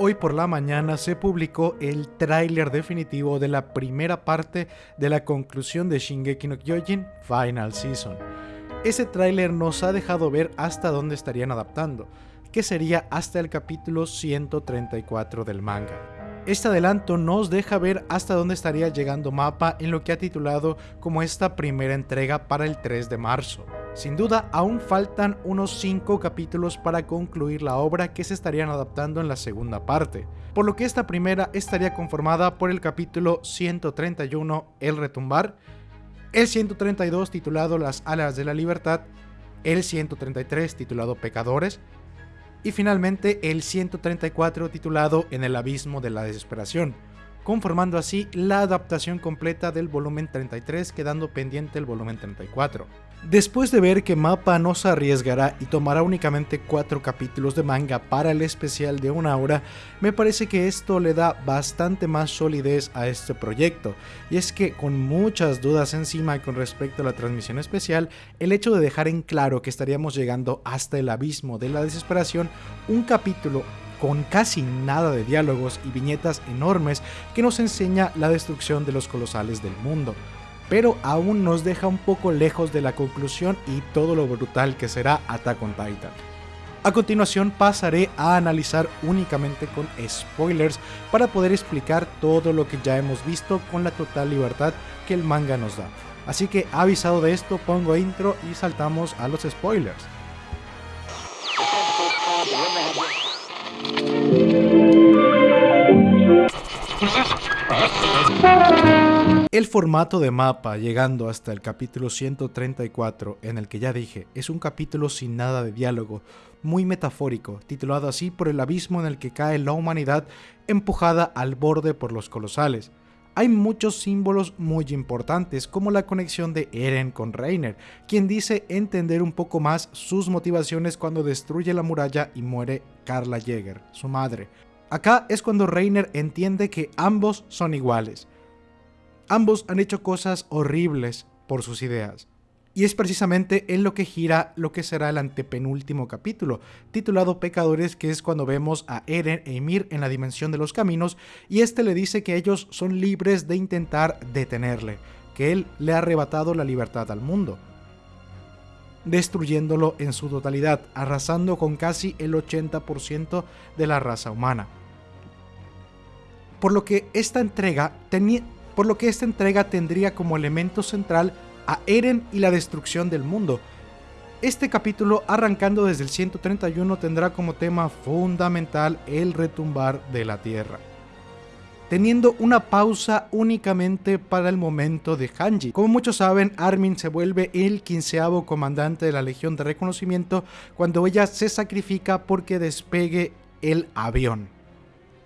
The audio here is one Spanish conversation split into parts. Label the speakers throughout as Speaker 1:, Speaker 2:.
Speaker 1: Hoy por la mañana se publicó el tráiler definitivo de la primera parte de la conclusión de Shingeki no Kyojin Final Season. Ese tráiler nos ha dejado ver hasta dónde estarían adaptando, que sería hasta el capítulo 134 del manga. Este adelanto nos deja ver hasta dónde estaría llegando Mapa en lo que ha titulado como esta primera entrega para el 3 de marzo. Sin duda, aún faltan unos 5 capítulos para concluir la obra que se estarían adaptando en la segunda parte, por lo que esta primera estaría conformada por el capítulo 131, El Retumbar, el 132 titulado Las Alas de la Libertad, el 133 titulado Pecadores, y finalmente el 134 titulado En el abismo de la desesperación, conformando así la adaptación completa del volumen 33 quedando pendiente el volumen 34. Después de ver que Mapa no se arriesgará y tomará únicamente 4 capítulos de manga para el especial de una hora, me parece que esto le da bastante más solidez a este proyecto, y es que con muchas dudas encima con respecto a la transmisión especial, el hecho de dejar en claro que estaríamos llegando hasta el abismo de la desesperación, un capítulo con casi nada de diálogos y viñetas enormes que nos enseña la destrucción de los colosales del mundo pero aún nos deja un poco lejos de la conclusión y todo lo brutal que será Attack on Titan. A continuación pasaré a analizar únicamente con spoilers para poder explicar todo lo que ya hemos visto con la total libertad que el manga nos da. Así que avisado de esto pongo intro y saltamos a los spoilers. El formato de mapa llegando hasta el capítulo 134, en el que ya dije, es un capítulo sin nada de diálogo, muy metafórico, titulado así por el abismo en el que cae la humanidad empujada al borde por los colosales. Hay muchos símbolos muy importantes, como la conexión de Eren con Reiner, quien dice entender un poco más sus motivaciones cuando destruye la muralla y muere Carla Jäger, su madre. Acá es cuando Reiner entiende que ambos son iguales Ambos han hecho cosas horribles por sus ideas. Y es precisamente en lo que gira lo que será el antepenúltimo capítulo, titulado Pecadores, que es cuando vemos a Eren e Ymir en la dimensión de los caminos, y este le dice que ellos son libres de intentar detenerle, que él le ha arrebatado la libertad al mundo, destruyéndolo en su totalidad, arrasando con casi el 80% de la raza humana. Por lo que esta entrega tenía por lo que esta entrega tendría como elemento central a Eren y la destrucción del mundo. Este capítulo, arrancando desde el 131, tendrá como tema fundamental el retumbar de la Tierra teniendo una pausa únicamente para el momento de Hanji. Como muchos saben, Armin se vuelve el quinceavo comandante de la Legión de Reconocimiento cuando ella se sacrifica porque despegue el avión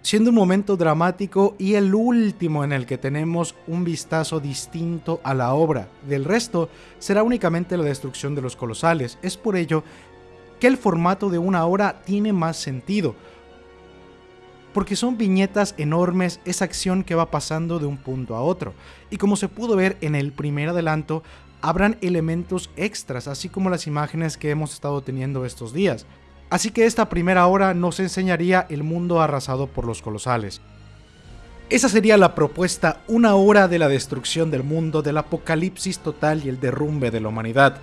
Speaker 1: siendo un momento dramático y el último en el que tenemos un vistazo distinto a la obra. Del resto, será únicamente la destrucción de los colosales. Es por ello que el formato de una hora tiene más sentido, porque son viñetas enormes esa acción que va pasando de un punto a otro. Y como se pudo ver en el primer adelanto, habrán elementos extras, así como las imágenes que hemos estado teniendo estos días. Así que esta primera hora nos enseñaría el mundo arrasado por los colosales. Esa sería la propuesta, una hora de la destrucción del mundo, del apocalipsis total y el derrumbe de la humanidad,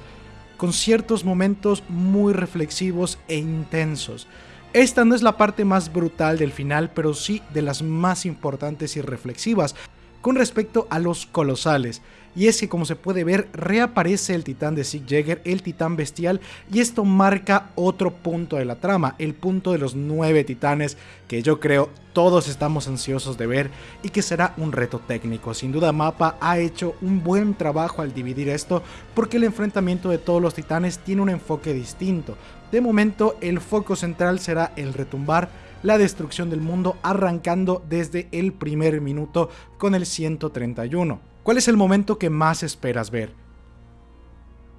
Speaker 1: con ciertos momentos muy reflexivos e intensos. Esta no es la parte más brutal del final, pero sí de las más importantes y reflexivas, con respecto a los colosales. Y es que como se puede ver, reaparece el titán de Sig Jäger, el titán bestial, y esto marca otro punto de la trama, el punto de los nueve titanes, que yo creo todos estamos ansiosos de ver y que será un reto técnico. Sin duda Mapa ha hecho un buen trabajo al dividir esto, porque el enfrentamiento de todos los titanes tiene un enfoque distinto. De momento, el foco central será el retumbar la destrucción del mundo arrancando desde el primer minuto con el 131. ¿Cuál es el momento que más esperas ver?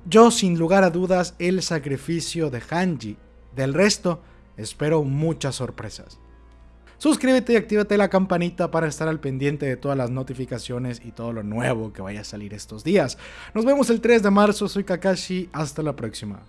Speaker 1: Yo sin lugar a dudas el sacrificio de Hanji. Del resto, espero muchas sorpresas. Suscríbete y actívate la campanita para estar al pendiente de todas las notificaciones y todo lo nuevo que vaya a salir estos días. Nos vemos el 3 de marzo, soy Kakashi, hasta la próxima.